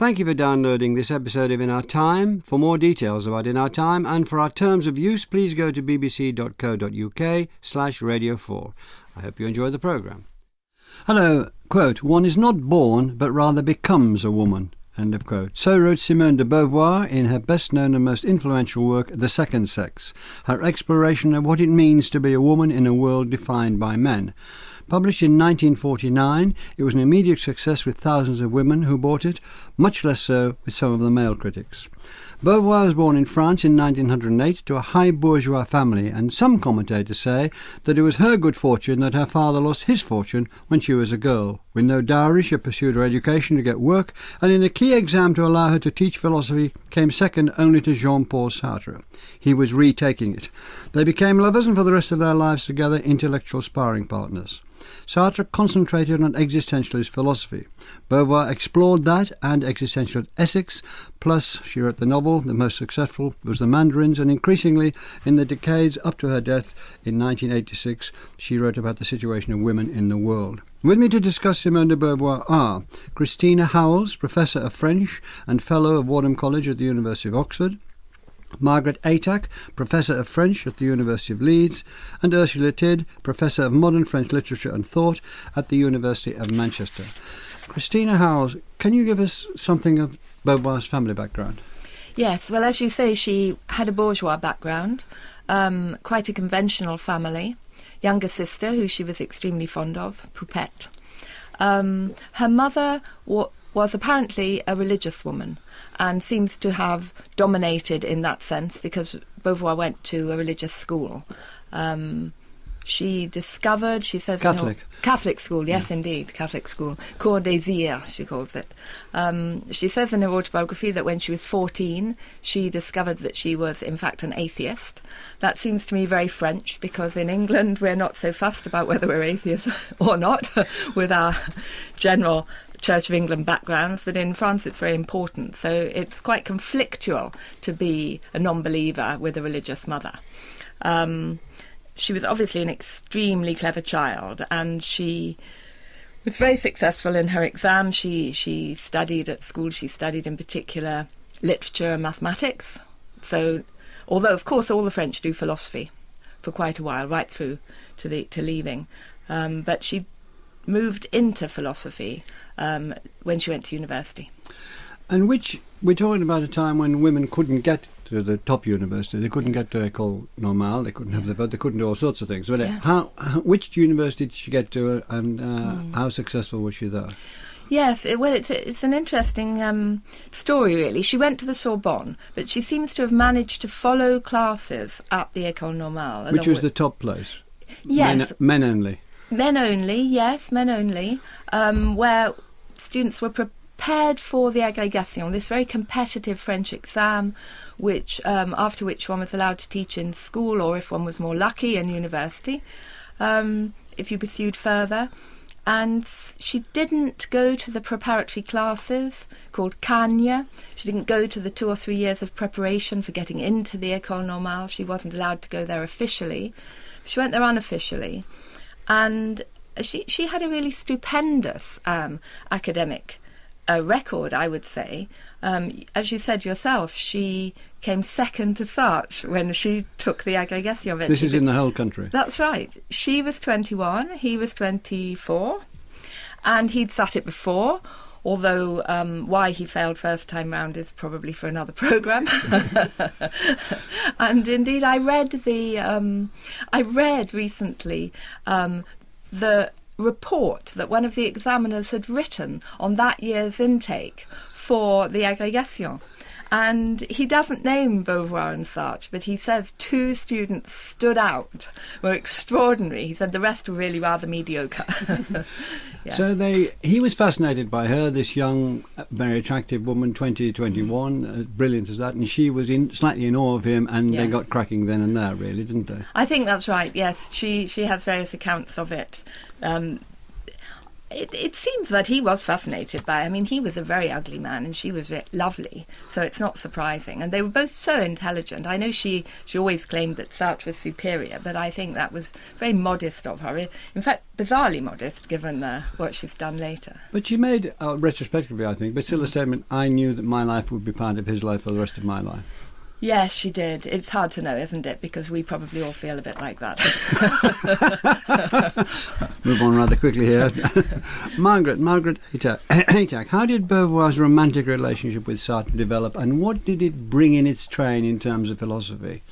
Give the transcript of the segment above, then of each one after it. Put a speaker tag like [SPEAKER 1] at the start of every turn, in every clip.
[SPEAKER 1] Thank you for downloading this episode of In Our Time. For more details about In Our Time and for our terms of use, please go to bbc.co.uk slash radio 4. I hope you enjoy the programme. Hello. Quote, one is not born, but rather becomes a woman. End of quote. So wrote Simone de Beauvoir in her best known and most influential work, The Second Sex, her exploration of what it means to be a woman in a world defined by men. Published in 1949, it was an immediate success with thousands of women who bought it, much less so with some of the male critics. Beauvoir was born in France in 1908 to a high bourgeois family, and some commentators say that it was her good fortune that her father lost his fortune when she was a girl. With no dowry, she pursued her education to get work, and in a key exam to allow her to teach philosophy, came second only to Jean-Paul Sartre. He was retaking it. They became lovers, and for the rest of their lives together, intellectual sparring partners. Sartre concentrated on existentialist philosophy. Beauvoir explored that and existential ethics, plus she wrote the novel, the most successful was The Mandarins, and increasingly, in the decades up to her death in 1986, she wrote about the situation of women in the world. With me to discuss Simone de Beauvoir are Christina Howells, Professor of French and Fellow of Wadham College at the University of Oxford, Margaret Atack, Professor of French at the University of Leeds, and Ursula Tidd, Professor of Modern French Literature and Thought at the University of Manchester. Christina Howells, can you give us something of Beauvoir's family background?
[SPEAKER 2] Yes, well, as you say, she had a bourgeois background, um, quite a conventional family, younger sister who she was extremely fond of, Poupette. Um, her mother was apparently a religious woman and seems to have dominated in that sense because Beauvoir went to a religious school. Um, she discovered, she says...
[SPEAKER 1] Catholic.
[SPEAKER 2] Catholic school, yes, yeah. indeed, Catholic school. Cours Désir, she calls it. Um, she says in her autobiography that when she was 14, she discovered that she was, in fact, an atheist. That seems to me very French because in England we're not so fussed about whether we're atheists or not with our general Church of England backgrounds, but in France it's very important. So it's quite conflictual to be a non believer with a religious mother. Um, she was obviously an extremely clever child and she was very successful in her exams. She, she studied at school, she studied in particular literature and mathematics. So, although of course all the French do philosophy for quite a while, right through to, the, to leaving. Um, but she moved into philosophy um, when she went to university.
[SPEAKER 1] And which we're talking about a time when women couldn't get to the top university. They couldn't get to École Normale. They couldn't have the vote. They couldn't do all sorts of things. But yeah. how, how, which university did she get to, and uh, mm. how successful was she there?
[SPEAKER 2] Yes, it, well, it's it's an interesting um, story, really. She went to the Sorbonne, but she seems to have managed to follow classes at the École Normale,
[SPEAKER 1] which was the top place.
[SPEAKER 2] Yes,
[SPEAKER 1] men, men only.
[SPEAKER 2] Men only, yes, men only, um, where students were prepared for the agrégation, this very competitive French exam, which um, after which one was allowed to teach in school, or if one was more lucky, in university, um, if you pursued further. And she didn't go to the preparatory classes called khâgne. She didn't go to the two or three years of preparation for getting into the École Normale. She wasn't allowed to go there officially. She went there unofficially and she she had a really stupendous um, academic uh, record, I would say. Um, as you said yourself, she came second to Sartre when she took the agrégation.
[SPEAKER 1] This is in the whole country.
[SPEAKER 2] That's right. She was 21, he was 24, and he'd sat it before. Although um, why he failed first time round is probably for another program. and indeed, I read the um, I read recently um, the report that one of the examiners had written on that year's intake for the agrégation. And he doesn't name Beauvoir and Sartre, but he says two students stood out, were extraordinary. He said the rest were really rather mediocre.
[SPEAKER 1] yeah. So they, he was fascinated by her, this young, very attractive woman, 20, 21, mm. uh, brilliant as that, and she was in, slightly in awe of him, and yeah. they got cracking then and there, really, didn't they?
[SPEAKER 2] I think that's right. Yes, she she has various accounts of it. Um, it, it seems that he was fascinated by. I mean, he was a very ugly man, and she was ve- lovely. So it's not surprising. And they were both so intelligent. I know she she always claimed that Sartre was superior, but I think that was very modest of her. In fact, bizarrely modest, given uh, what she's done later.
[SPEAKER 1] But she made, uh, retrospectively, I think, but still a statement. I knew that my life would be part of his life for the rest of my life.
[SPEAKER 2] Yes, she did. It's hard to know, isn't it? Because we probably all feel a bit like that.
[SPEAKER 1] Move on rather quickly here. Margaret, Margaret Atack, how did Beauvoir's romantic relationship with Sartre develop and what did it bring in its train in terms of philosophy?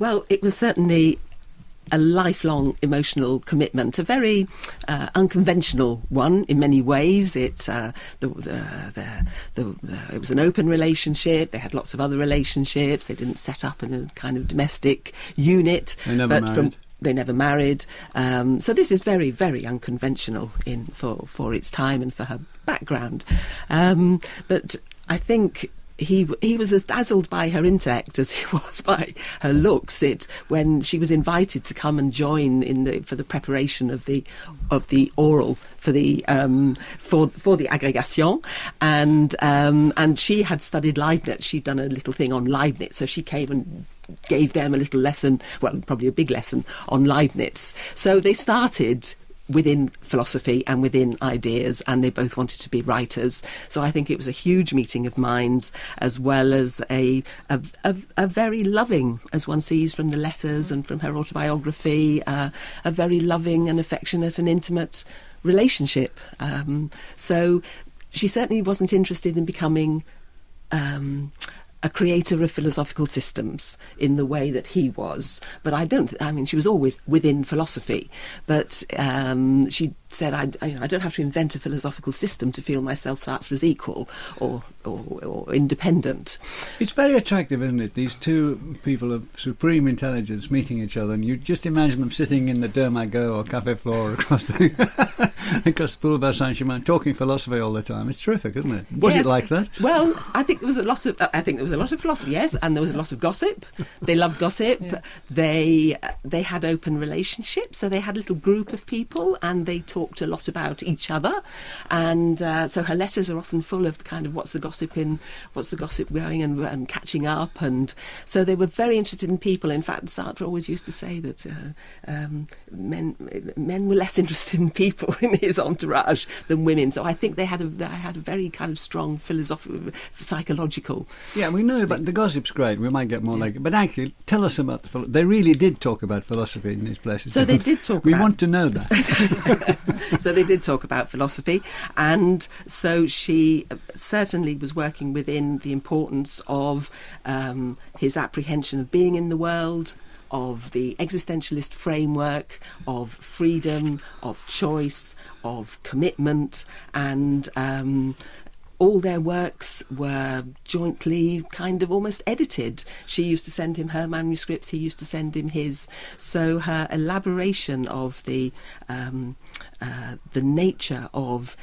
[SPEAKER 3] Well, it was certainly a lifelong emotional commitment, a very uh, unconventional one in many ways. It uh, the, the, the, it was an open relationship. They had lots of other relationships. They didn't set up in a kind of domestic unit.
[SPEAKER 1] They never
[SPEAKER 3] but
[SPEAKER 1] married.
[SPEAKER 3] From, they never married. Um, so this is very, very unconventional in for, for its time and for her background. Um, but I think he he was as dazzled by her intellect as he was by her looks. It when she was invited to come and join in the for the preparation of the of the oral for the um, for for the agrégation, and um, and she had studied Leibniz. She'd done a little thing on Leibniz, so she came and gave them a little lesson, well, probably a big lesson on Leibniz. So they started within philosophy and within ideas, and they both wanted to be writers. So I think it was a huge meeting of minds, as well as a a, a, a very loving, as one sees from the letters and from her autobiography, uh, a very loving and affectionate and intimate relationship. Um, so she certainly wasn't interested in becoming. Um, a creator of philosophical systems in the way that he was. But I don't, I mean, she was always within philosophy, but um, she said, I, I, I, don't have to invent a philosophical system to feel myself Sartre's equal or, or, or, independent.
[SPEAKER 1] It's very attractive, isn't it? These two people of supreme intelligence meeting each other, and you just imagine them sitting in the Deux Magots or Café Flore across the, across the Boulevard Saint Germain talking philosophy all the time. It's terrific, isn't it? Was
[SPEAKER 3] yes.
[SPEAKER 1] it like that?
[SPEAKER 3] Well, I think there was a lot of, I think there was a lot of philosophy, yes, and there was a lot of gossip. They loved gossip. Yeah. They, they had open relationships, so they had a little group of people, and they talked talked a lot about each other, and uh, so her letters are often full of kind of what's the gossip in, what's the gossip going, and, and catching up, and so they were very interested in people. In fact, Sartre always used to say that uh, um, men men were less interested in people in his entourage than women. So I think they had a they had a very kind of strong philosophical, psychological.
[SPEAKER 1] Yeah, we know, but the gossip's great. We might get more yeah. like it. But actually, tell us about the. They really did talk about philosophy in these places.
[SPEAKER 3] So they did talk.
[SPEAKER 1] we want to know that.
[SPEAKER 3] so they did talk about philosophy, and so she certainly was working within the importance of um, his apprehension of being in the world, of the existentialist framework, of freedom, of choice, of commitment, and um, all their works were jointly kind of almost edited. She used to send him her manuscripts, he used to send him his. So her elaboration of the um, uh, the nature of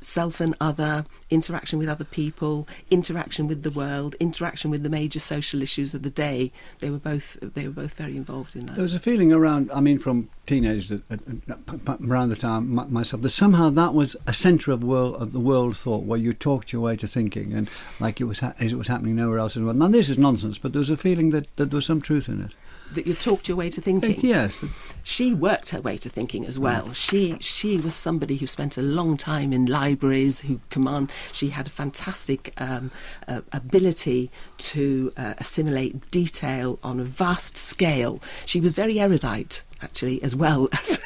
[SPEAKER 3] self and other, interaction with other people, interaction with the world, interaction with the major social issues of the day. They were both they were both very involved in that.
[SPEAKER 1] There was a feeling around. I mean, from teenagers uh, uh, around the time myself that somehow that was a centre of world of the world thought where you talked your way to thinking and like it was ha- as it was happening nowhere else in the world. Now this is nonsense, but there was a feeling that, that there was some truth in it
[SPEAKER 3] that you talked your way to thinking.
[SPEAKER 1] Yes.
[SPEAKER 3] She worked her way to thinking as well. She she was somebody who spent a long time in libraries, who command. She had a fantastic um, uh, ability to uh, assimilate detail on a vast scale. She was very erudite, actually, as well as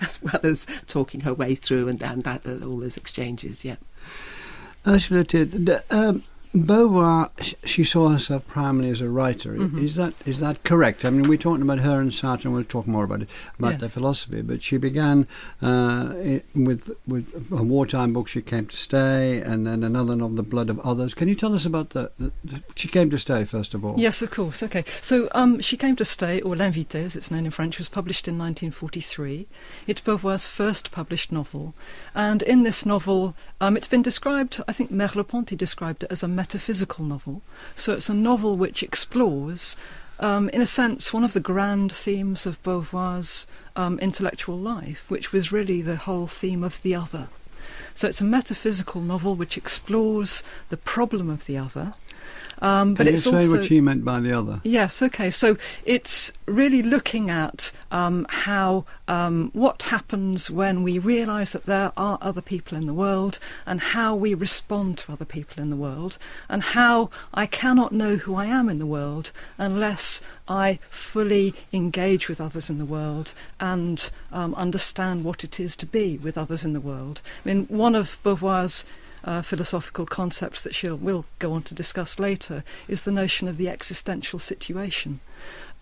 [SPEAKER 3] as well as talking her way through and and that, uh, all those exchanges. Yeah.
[SPEAKER 1] Ursula Tidd, um, Beauvoir, she saw herself primarily as a writer. Mm-hmm. Is that is that correct? I mean, we're talking about her and Sartre, and we'll talk more about it about yes. their philosophy. But she began uh, with with a wartime book, She Came to Stay, and then another novel, The Blood of Others. Can you tell us about the, the, the She Came to Stay first of all?
[SPEAKER 4] Yes, of course. Okay, so um, She Came to Stay, or L'Invitée, as it's known in French, was published in 1943. It's Beauvoir's first published novel, and in this novel, um, it's been described. I think Merleau-Ponty described it as a metaphysical novel. So it's a novel which explores um, in a sense, one of the grand themes of Beauvoir's um, intellectual life, which was really the whole theme of the other. So it's a metaphysical novel which explores the problem of the other. Um,
[SPEAKER 1] but
[SPEAKER 4] Can
[SPEAKER 1] you
[SPEAKER 4] it's
[SPEAKER 1] say
[SPEAKER 4] also,
[SPEAKER 1] what she meant by the other?
[SPEAKER 4] Yes, okay. So it's really looking at um, how um, what happens when we realise that there are other people in the world and how we respond to other people in the world and how I cannot know who I am in the world unless I fully engage with others in the world and um, understand what it is to be with others in the world. I mean, one of Beauvoir's uh, philosophical concepts that she will go on to discuss later is the notion of the existential situation.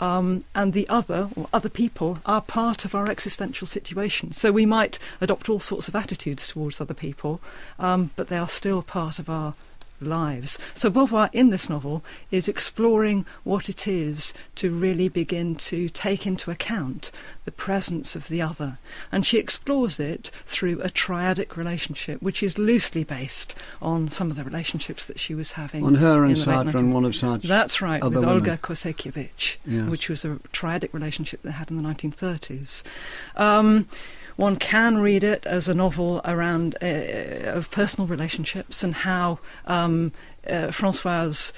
[SPEAKER 4] Um, and the other, or other people, are part of our existential situation. So we might adopt all sorts of attitudes towards other people, um, but they are still part of our lives. So Beauvoir in this novel is exploring what it is to really begin to take into account the presence of the other. And she explores it through a triadic relationship, which is loosely based on some of the relationships that she was having.
[SPEAKER 1] On her and Sartre and one of Sartre's
[SPEAKER 4] That's right, with
[SPEAKER 1] women.
[SPEAKER 4] Olga Kosakiewicz,
[SPEAKER 1] Yes.
[SPEAKER 4] which was a triadic relationship they had in the 1930s. Um, one can read it as a novel around uh, of personal relationships and how um, uh, Francoise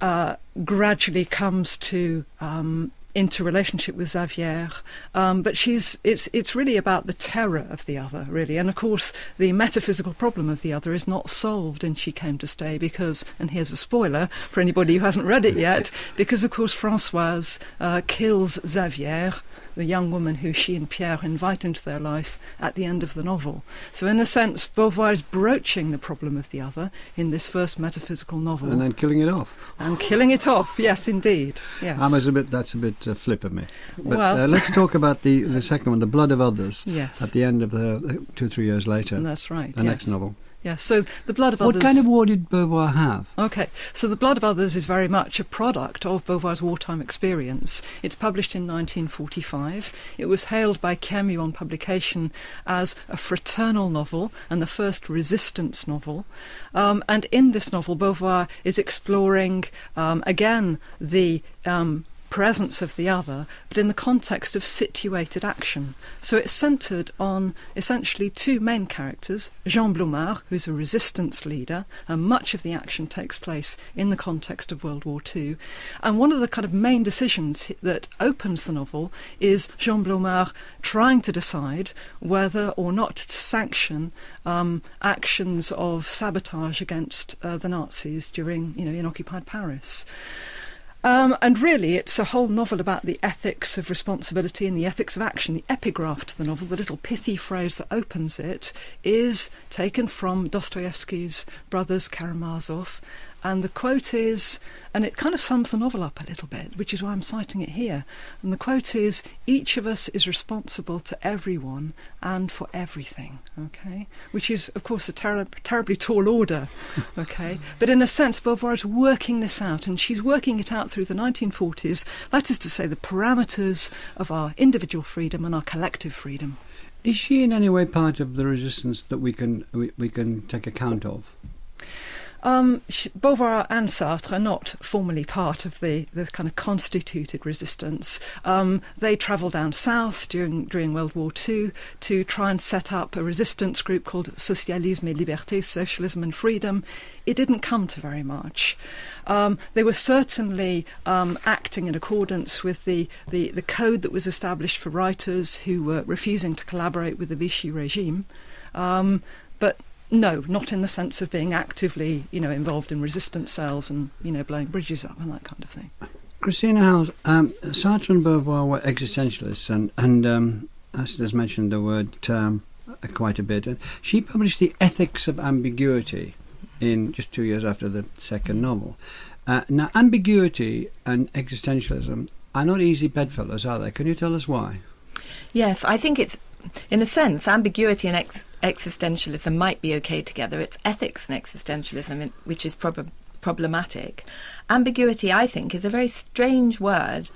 [SPEAKER 4] uh, gradually comes to um, into relationship with Xavière, um, but she's it's it's really about the terror of the other, really, and of course the metaphysical problem of the other is not solved in She Came to Stay because, and here's a spoiler for anybody who hasn't read it yet, because of course Francoise uh, kills Xavière, the young woman who she and Pierre invite into their life at the end of the novel. So in a sense, Beauvoir is broaching the problem of the other in this first metaphysical novel
[SPEAKER 1] and then killing it off.
[SPEAKER 4] and killing it off. Yes, indeed. Yes.
[SPEAKER 1] I was a bit. That's a bit uh, flip of me. But
[SPEAKER 4] Well-
[SPEAKER 1] uh, let's talk about the the second one, the blood of others.
[SPEAKER 4] Yes.
[SPEAKER 1] At the end of the uh, two three years later,
[SPEAKER 4] That's right.
[SPEAKER 1] the
[SPEAKER 4] yes.
[SPEAKER 1] next novel.
[SPEAKER 4] Yes. So the blood of
[SPEAKER 1] What
[SPEAKER 4] others.
[SPEAKER 1] What kind of war did Beauvoir have?
[SPEAKER 4] Okay, so The Blood of Others is very much a product of Beauvoir's wartime experience. It's published in 1945. It was hailed by Camus on publication as a fraternal novel and the first resistance novel. Um, and in this novel, Beauvoir is exploring, um, again, the um, presence of the other, but in the context of situated action. So it's centred on essentially two main characters Jean Blomart, who's a resistance leader, and much of the action takes place in the context of World War II. And one of the kind of main decisions that opens the novel is Jean Blomart trying to decide whether or not to sanction um, actions of sabotage against uh, the Nazis during, you know, in occupied Paris. Um, and really, it's a whole novel about the ethics of responsibility and the ethics of action. The epigraph to the novel, the little pithy phrase that opens it, is taken from Dostoevsky's Brothers Karamazov. And the quote is, and it kind of sums the novel up a little bit, which is why I'm citing it here. And the quote is, each of us is responsible to everyone and for everything, okay? Which is, of course, a terri terribly tall order, okay? but in a sense, Beauvoir is working this out, and she's working it out through the 1940s, that is to say, the parameters of our individual freedom and our collective freedom.
[SPEAKER 1] Is she in any way part of the resistance that we can we, we can take account of?
[SPEAKER 4] Um, Beauvoir and Sartre are not formally part of the, the kind of constituted resistance. Um, they travel down south during during World War II to try and set up a resistance group called Socialisme et Liberté, Socialism and Freedom. It didn't come to very much. Um, they were certainly um, acting in accordance with the, the, the code that was established for writers who were refusing to collaborate with the Vichy regime. Um, but no, not in the sense of being actively, you know, involved in resistance cells and you know blowing bridges up and that kind of thing.
[SPEAKER 1] Christina Howells, um, Sartre and Beauvoir were existentialists, and and um, Esther's mentioned the word term uh, quite a bit. And she published the Ethics of Ambiguity in just two years after the second novel. Uh, now, ambiguity and existentialism are not easy bedfellows, are they? Can you tell us why?
[SPEAKER 2] Yes, I think it's, in a sense, ambiguity and ex- existentialism might be okay together. It's ethics and existentialism which is prob- problematic. Ambiguity, I think, is a very strange word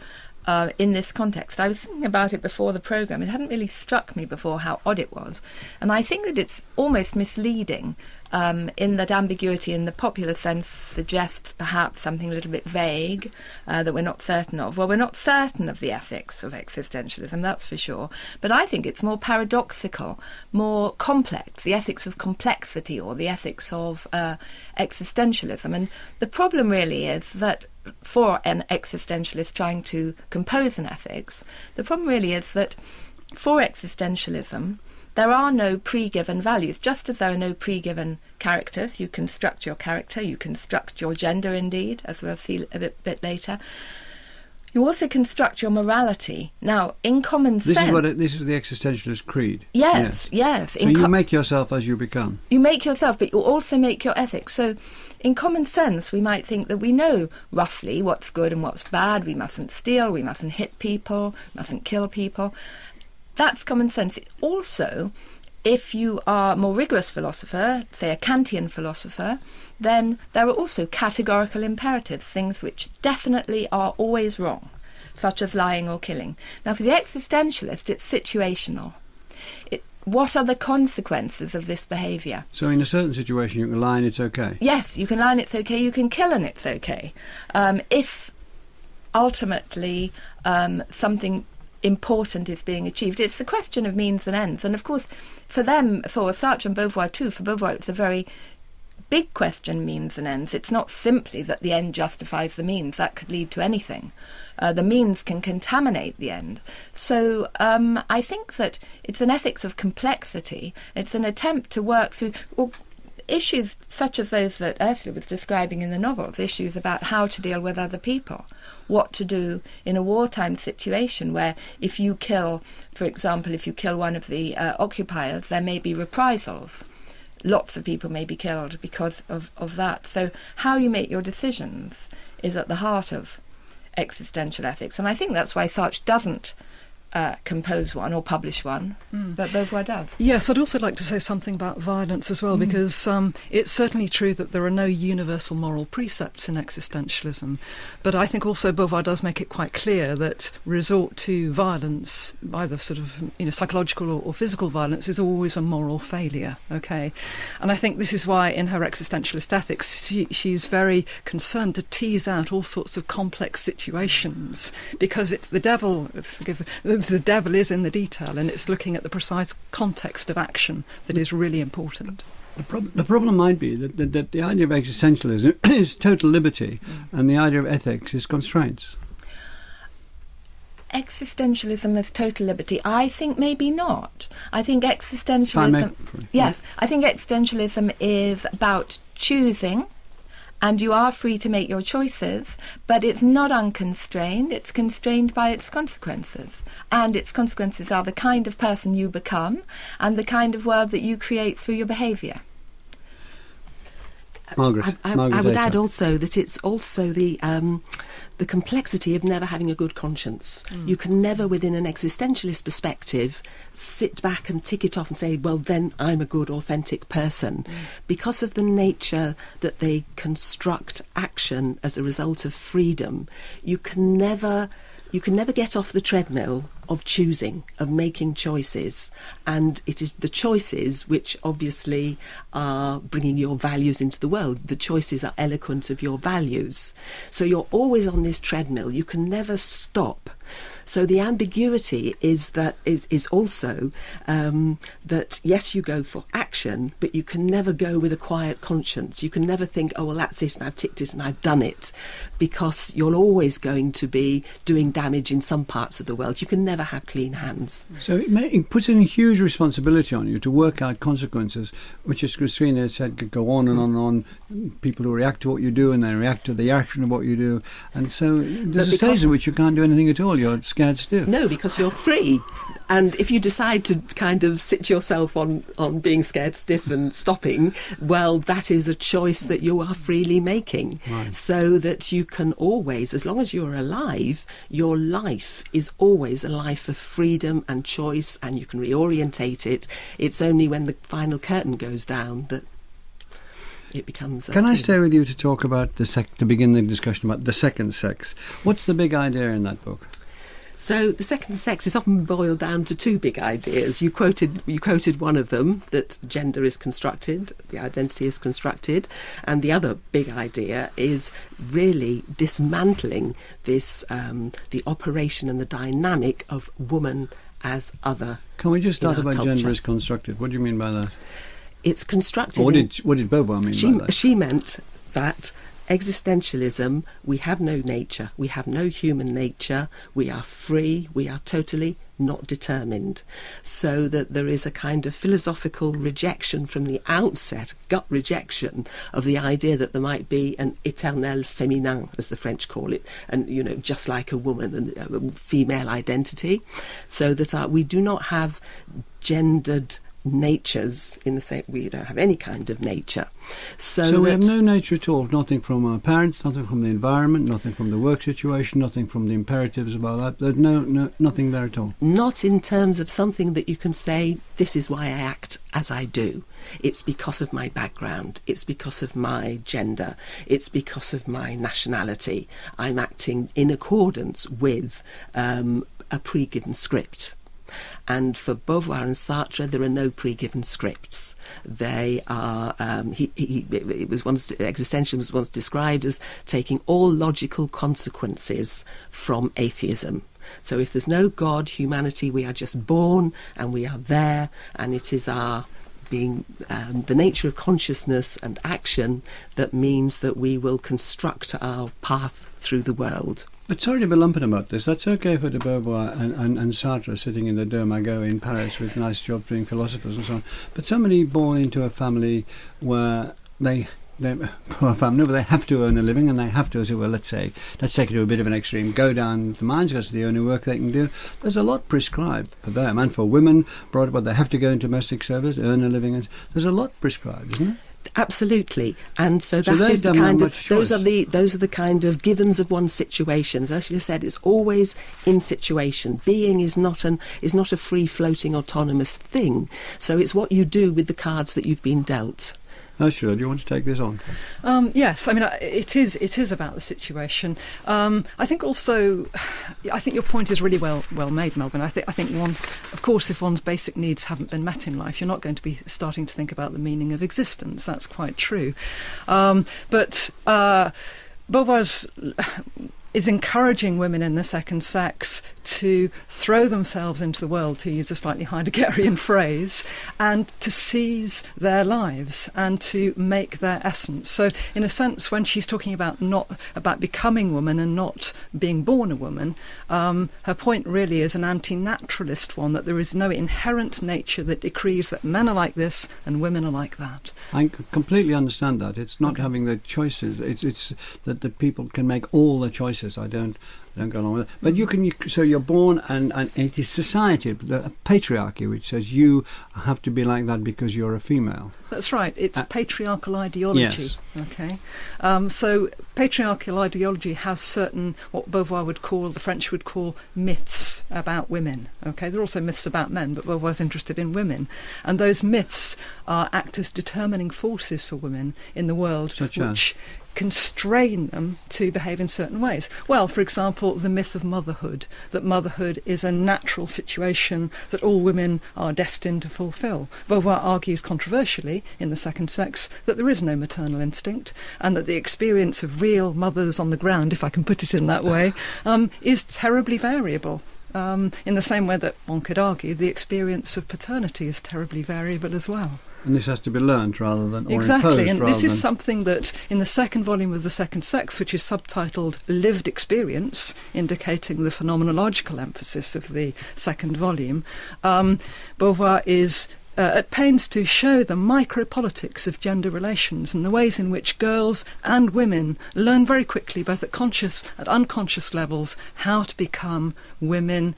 [SPEAKER 2] uh, in this context. I was thinking about it before the programme. It hadn't really struck me before how odd it was. And I think that it's almost misleading um, in that ambiguity in the popular sense suggests perhaps something a little bit vague uh, that we're not certain of. Well, we're not certain of the ethics of existentialism, that's for sure. But I think it's more paradoxical, more complex, the ethics of complexity or the ethics of uh, existentialism. And the problem really is that for an existentialist trying to compose an ethics, the problem really is that for existentialism, there are no pre given values, just as there are no pre given characters. You construct your character, you construct your gender, indeed, as we'll see a bit, bit later. You also construct your morality. Now, in common
[SPEAKER 1] This
[SPEAKER 2] sense.
[SPEAKER 1] is what it, this is the existentialist creed.
[SPEAKER 2] yes, yes.
[SPEAKER 1] So
[SPEAKER 2] in
[SPEAKER 1] you make yourself as you become.
[SPEAKER 2] you make yourself, but you also make your ethics. So, in common sense, we might think that we know roughly what's good and what's bad. We mustn't steal, we mustn't hit people, mustn't kill people. That's common sense. Also, if you are a more rigorous philosopher, say a Kantian philosopher, then there are also categorical imperatives, things which definitely are always wrong, such as lying or killing. Now, for the existentialist, it's situational. It, what are the consequences of this behaviour?
[SPEAKER 1] So in a certain situation, you can lie and it's okay.
[SPEAKER 2] Yes, you can lie and it's okay, you can kill and it's okay. Um, if ultimately um, something important is being achieved, it's the question of means and ends. And of course, for them, for Sartre and Beauvoir too, for Beauvoir it's a very big question means and ends. It's not simply that the end justifies the means, that could lead to anything. Uh, the means can contaminate the end. So um, I think that it's an ethics of complexity. It's an attempt to work through well, issues such as those that Ursula was describing in the novels, issues about how to deal with other people, what to do in a wartime situation where if you kill, for example, if you kill one of the uh, occupiers, there may be reprisals lots of people may be killed because of, of that. So, how you make your decisions is at the heart of existential ethics. And I think that's why Sartre doesn't uh, compose one or publish one, but Beauvoir does.
[SPEAKER 4] Yes, I'd also like to say something about violence as well, because um, it's certainly true that there are no universal moral precepts in existentialism. But I think also Beauvoir does make it quite clear that resort to violence, either sort of you know psychological or, or physical violence, is always a moral failure. Okay, and I think this is why in her existentialist ethics she, she's very concerned to tease out all sorts of complex situations because it's the devil. Forgive the, the devil is in the detail, and it's looking at the precise context of action that is really important.
[SPEAKER 1] The, prob- the problem might be that, that, that the idea of existentialism is total liberty, mm. and the idea of ethics is constraints.
[SPEAKER 2] Existentialism as total liberty? I think maybe not. I think
[SPEAKER 1] If I
[SPEAKER 2] existentialism.
[SPEAKER 1] may-
[SPEAKER 2] Yes, I think existentialism is about choosing, and you are free to make your choices, but it's not unconstrained. It's constrained by its consequences, and its consequences are the kind of person you become and the kind of world that you create through your behaviour.
[SPEAKER 1] Margaret,
[SPEAKER 3] I, I,
[SPEAKER 1] Margaret
[SPEAKER 3] I would
[SPEAKER 1] Aitken.
[SPEAKER 3] add also that it's also the um, the complexity of never having a good conscience. You can never, within an existentialist perspective, sit back and tick it off and say, "Well, then I'm a good, authentic person," because of the nature that they construct action as a result of freedom. You can never. You can never get off the treadmill of choosing, of making choices. And it is the choices which obviously are bringing your values into the world. The choices are eloquent of your values. So you're always on this treadmill. You can never stop. So the ambiguity is that is is also um, that yes, you go for action, but you can never go with a quiet conscience. You can never think, oh well, that's it, and I've ticked it, and I've done it, because you're always going to be doing damage in some parts of the world. You can never have clean hands.
[SPEAKER 1] So it, may, it puts a huge responsibility on you to work out consequences, which, as Christina said, could go on and on and on. People who react to what you do and then react to the action of what you do. And so there's a stage in which you can't do anything at all. You're scared stiff.
[SPEAKER 3] No, because you're free. And if you decide to kind of sit yourself on, on being scared stiff and stopping, well, that is a choice that you are freely making.
[SPEAKER 1] Right.
[SPEAKER 3] So that you can always, as long as you're alive, your life is always a life of freedom and choice, and you can reorientate it. It's only when the final curtain goes down that it becomes. a
[SPEAKER 1] Can I stay with you to talk about the sec- to begin the discussion about the second sex? What's the big idea in that book?
[SPEAKER 3] So the second sex is often boiled down to two big ideas. You quoted you quoted one of them that gender is constructed, the identity is constructed, and the other big idea is really dismantling this um, the operation and the dynamic of woman as other.
[SPEAKER 1] Can we just start about gender
[SPEAKER 3] culture.
[SPEAKER 1] is constructed? What do you mean by that?
[SPEAKER 3] It's constructed.
[SPEAKER 1] Or what did what did Beauvoir mean
[SPEAKER 3] she,
[SPEAKER 1] by that?
[SPEAKER 3] she meant that existentialism, we have no nature, we have no human nature, we are free, we are totally not determined. So that there is a kind of philosophical rejection from the outset, gut rejection of the idea that there might be an éternel féminin, as the French call it, and you know, just like a woman and a female identity. So that uh, we do not have gendered natures in the same we don't have any kind of nature so,
[SPEAKER 1] So we have no nature at all. Nothing from our parents, nothing from the environment, nothing from the work situation, nothing from the imperatives about that. There's no, no nothing there at all.
[SPEAKER 3] not in terms of something that you can say this is why I act as I do it's because of my background it's because of my gender it's because of my nationality I'm acting in accordance with um, a pre-given script and for Beauvoir and Sartre, there are no pre-given scripts. They are. Um, he, he, it was once existentialism was once described as taking all logical consequences from atheism. So if there's no God, humanity, we are just born and we are there, and it is our being um, the nature of consciousness and action that means that we will construct our path through the world.
[SPEAKER 1] But sorry to be lumping about this. That's okay for de Beauvoir and, and, and Sartre sitting in the Deux Magots in Paris with nice jobs being philosophers and so on. But somebody born into a family where they they poor family, but they have to earn a living and they have to, as it were, let's say, let's take it to a bit of an extreme, go down the mines because the only work they can do. There's a lot prescribed for them and for women brought up, they have to go into domestic service, earn a living. There's a lot prescribed, isn't there?
[SPEAKER 3] Absolutely, and so
[SPEAKER 1] So
[SPEAKER 3] that
[SPEAKER 1] they
[SPEAKER 3] is the kind of those are the those are the kind of givens of one's situations. As you said, it's always in situation. Being is not an is not a free floating autonomous thing. So it's what you do with the cards that you've been dealt.
[SPEAKER 1] Ursula, do you want to take this on?
[SPEAKER 4] Um, yes, I mean it is. It is about the situation. Um, I think also, I think your point is really well well made, Melvyn. I think I think one, of course, if one's basic needs haven't been met in life, you're not going to be starting to think about the meaning of existence. That's quite true. Um, but uh, Beauvoir's is encouraging women in the second sex to throw themselves into the world, to use a slightly Heideggerian phrase, and to seize their lives and to make their essence. So, in a sense, when she's talking about not about becoming woman and not being born a woman, um, her point really is an anti-naturalist one that there is no inherent nature that decrees that men are like this and women are like that.
[SPEAKER 1] I completely understand that. It's not having the choices. It's it's that the people can make all the choices. I don't I don't go along with it. But you can. You, so you're born, and, and it is society, the patriarchy, which says you have to be like that because you're a female.
[SPEAKER 4] That's right. It's
[SPEAKER 1] Uh,
[SPEAKER 4] patriarchal ideology.
[SPEAKER 1] yes.
[SPEAKER 4] Okay. Um, so patriarchal ideology has certain what Beauvoir would call, the French would call myths about women. Okay. There are also myths about men, but Beauvoir's interested in women, and those myths are act as determining forces for women in the world,
[SPEAKER 1] Such as?
[SPEAKER 4] Constrain them to behave in certain ways. Well, for example, the myth of motherhood, that motherhood is a natural situation that all women are destined to fulfill. Beauvoir argues controversially in The Second Sex that there is no maternal instinct and that the experience of real mothers on the ground, if I can put it in that way, um, is terribly variable. Um, in the same way that one could argue the experience of paternity is terribly variable as well.
[SPEAKER 1] And this has to be learned rather than
[SPEAKER 4] Exactly, and this is something that in the second volume of The Second Sex, which is subtitled Lived Experience, indicating the phenomenological emphasis of the second volume, um, Beauvoir is. Uh, at pains to show the micropolitics of gender relations and the ways in which girls and women learn very quickly, both at conscious and unconscious levels, how to become women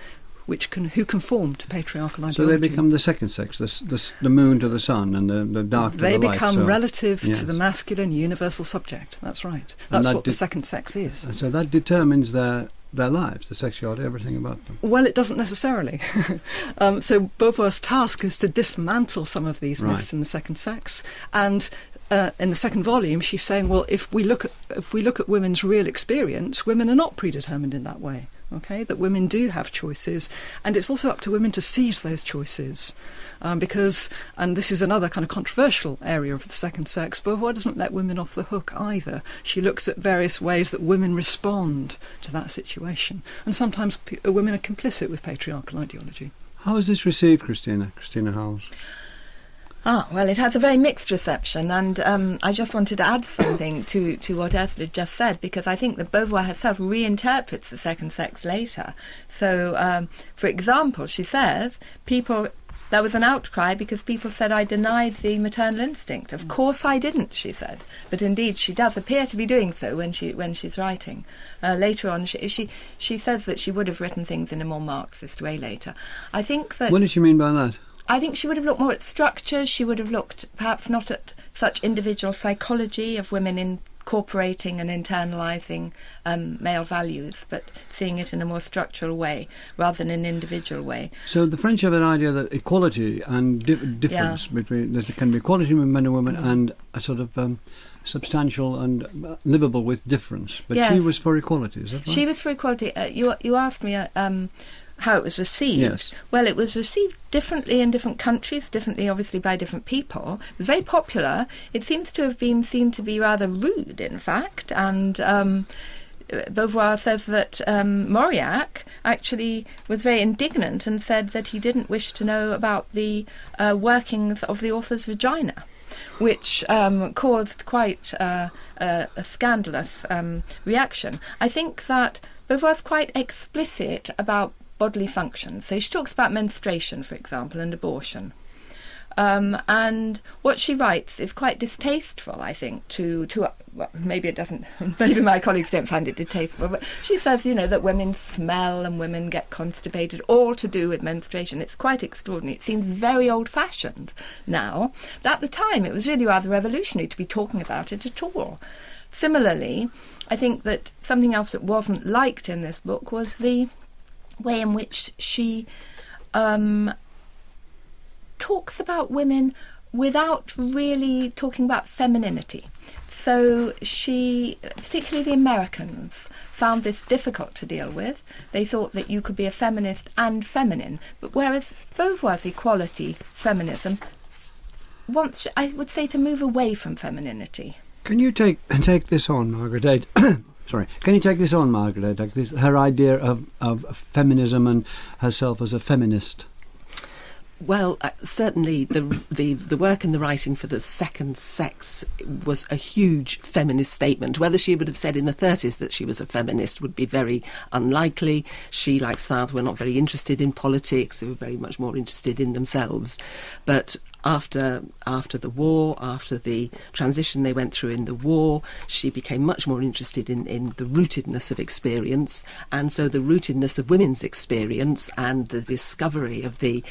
[SPEAKER 4] which can, who conform to patriarchal ideology.
[SPEAKER 1] So they become the second sex, the, the, the moon to the sun and the, the dark to
[SPEAKER 4] they
[SPEAKER 1] the light.
[SPEAKER 4] become
[SPEAKER 1] so,
[SPEAKER 4] relative
[SPEAKER 1] yes.
[SPEAKER 4] to the masculine universal subject. That's right. That's
[SPEAKER 1] that
[SPEAKER 4] what the second sex is.
[SPEAKER 1] and so that determines their their lives, the sexuality, everything about them.
[SPEAKER 4] Well, it doesn't necessarily. um, so Beauvoir's task is to dismantle some of these myths
[SPEAKER 1] Right.
[SPEAKER 4] in the second sex, and uh, in the second volume, she's saying, well, if we look at if we look at women's real experience, women are not predetermined in that way. Okay, that women do have choices, and it's also up to women to seize those choices. Um, because, and this is another kind of controversial area of the second sex, Beauvoir doesn't let women off the hook either. She looks at various ways that women respond to that situation, and sometimes p- women are complicit with patriarchal ideology.
[SPEAKER 1] How is this received, Christina? Christina Howells?
[SPEAKER 2] Ah, well, it has a very mixed reception, and um, I just wanted to add something to, to what Ursula just said, because I think that Beauvoir herself reinterprets the second sex later. So, um, for example, she says, people. There was an outcry because people said I denied the maternal instinct. Of course I didn't, she said. But indeed, she does appear to be doing so when she when she's writing. Uh, later on, she, she she says that she would have written things in a more Marxist way later. I think that
[SPEAKER 1] What did she mean by that?
[SPEAKER 2] I think she would have looked more at structures. She would have looked perhaps not at such individual psychology of women incorporating and internalising um, male values, but seeing it in a more structural way rather than an individual way.
[SPEAKER 1] So the French have an idea that equality and di- difference between there can be equality between men and women and a sort of um, substantial and uh, livable with difference. But she was for equality. Is that right?
[SPEAKER 2] She was for equality. Uh, you you asked me uh, um, how it was received.
[SPEAKER 1] Yes.
[SPEAKER 2] Well, it was received differently in different countries, differently obviously by different people. It was very popular. It seems to have been seen to be rather rude, in fact, and. Um, Beauvoir says that um, Mauriac actually was very indignant and said that he didn't wish to know about the uh, workings of the author's vagina, which um, caused quite uh, a, a scandalous um, reaction. I think that Beauvoir's quite explicit about bodily functions. So she talks about menstruation, for example, and abortion. Um, and what she writes is quite distasteful, I think, to to well, maybe it doesn't. Maybe my colleagues don't find it distasteful, but she says, you know, that women smell and women get constipated, all to do with menstruation. It's quite extraordinary. It seems very old-fashioned now, but at the time it was really rather revolutionary to be talking about it at all. Similarly, I think that something else that wasn't liked in this book was the way in which she um, talks about women without really talking about femininity. So she, particularly the Americans, found this difficult to deal with. They thought that you could be a feminist and feminine, but whereas Beauvoir's equality, feminism, wants, I would say, to move away from femininity.
[SPEAKER 1] Can you take take this on, Margaret? Sorry. Can you take this on, Margaret? Like this, her idea of, of feminism and herself as a feminist.
[SPEAKER 3] Well, uh, certainly the, the the work and the writing for the second sex was a huge feminist statement. Whether she would have said in the 30s that she was a feminist would be very unlikely. She, like South, were not very interested in politics. They were very much more interested in themselves. But after after the war, after the transition they went through in the war, she became much more interested in, in the rootedness of experience, and so the rootedness of women's experience and the discovery of the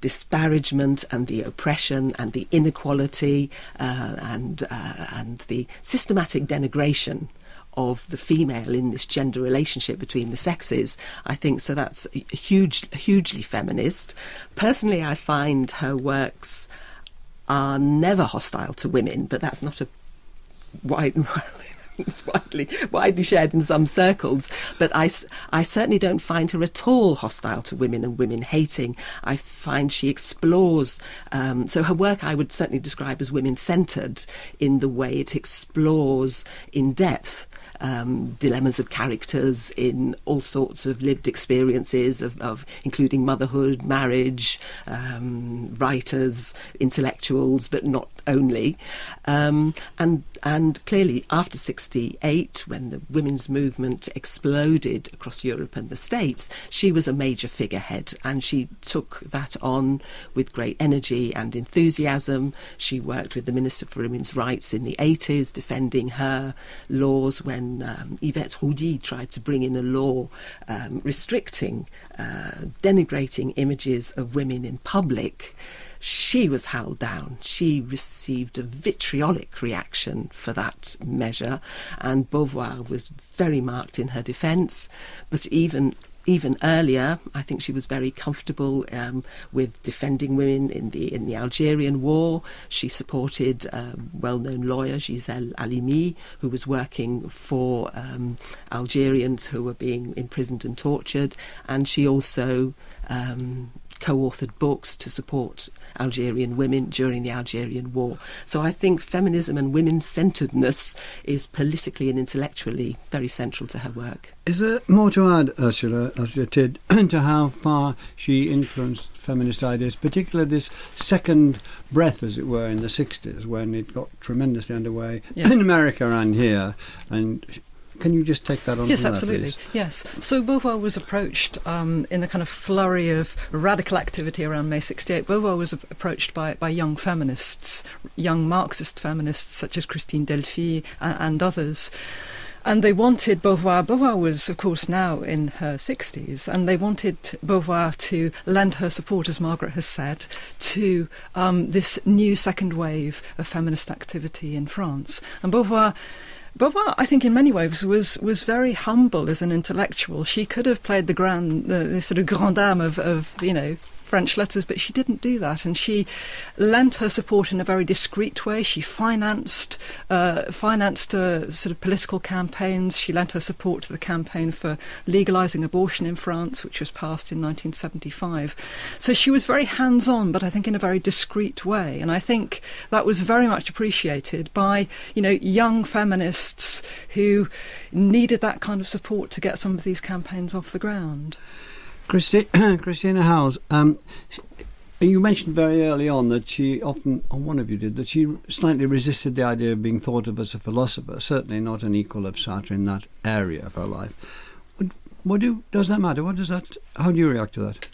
[SPEAKER 3] disparagement and the oppression and the inequality uh, and uh, and the systematic denigration of the female in this gender relationship between the sexes. I think so. That's huge, hugely feminist. Personally, I find her works are never hostile to women, but that's not a wide. It's widely widely shared in some circles, but I, I certainly don't find her at all hostile to women and women hating. I find she explores. Um, so her work I would certainly describe as women centred in the way it explores in depth um, dilemmas of characters in all sorts of lived experiences of, of including motherhood, marriage, um, writers, intellectuals, but not only. Um, and and clearly after 68, when the women's movement exploded across Europe and the States, she was a major figurehead and she took that on with great energy and enthusiasm. She worked with the Minister for Women's Rights in the 80s, defending her laws when um, Yvette Roudy tried to bring in a law um, restricting, uh, denigrating images of women in public she was held down. She received a vitriolic reaction for that measure, and Beauvoir was very marked in her defence. But even even earlier, I think she was very comfortable um, with defending women in the in the Algerian War. She supported um, well-known lawyer Gisèle Halimi, who was working for um, Algerians who were being imprisoned and tortured, and she also um, co-authored books to support Algerian women during the Algerian War. So I think feminism and women-centeredness is politically and intellectually very central to her work.
[SPEAKER 1] Is there more to add, Ursula, As Ursula Tidd, to how far she influenced feminist ideas, particularly this second breath, as it were, in the 60s, when it got tremendously underway
[SPEAKER 4] Yes.
[SPEAKER 1] in America and here? And can you just take that on?
[SPEAKER 4] Yes, absolutely.
[SPEAKER 1] please?
[SPEAKER 4] Yes. So Beauvoir was approached um, in the kind of flurry of radical activity around May 68. Beauvoir was approached by, by young feminists, young Marxist feminists such as Christine Delphy and, and others. And they wanted Beauvoir. Beauvoir was, of course, now in her 60s, and they wanted Beauvoir to lend her support, as Margaret has said, to um, this new second wave of feminist activity in France. And Beauvoir Beauvoir, I think, in many ways, was was very humble as an intellectual. She could have played the grand, the, the sort of grande dame of, of you know French letters, but she didn't do that, and she lent her support in a very discreet way. She financed uh, financed uh, sort of political campaigns. She lent her support to the campaign for legalising abortion in France, which was passed in 1975. So she was very hands-on, but I think in a very discreet way, and I think that was very much appreciated by you know young feminists who needed that kind of support to get some of these campaigns off the ground.
[SPEAKER 1] Christi- Christina Howells, um, you mentioned very early on that she often, or one of you did, that she slightly resisted the idea of being thought of as a philosopher, certainly not an equal of Sartre in that area of her life. What, do, does that matter? What does that, how do you react to that?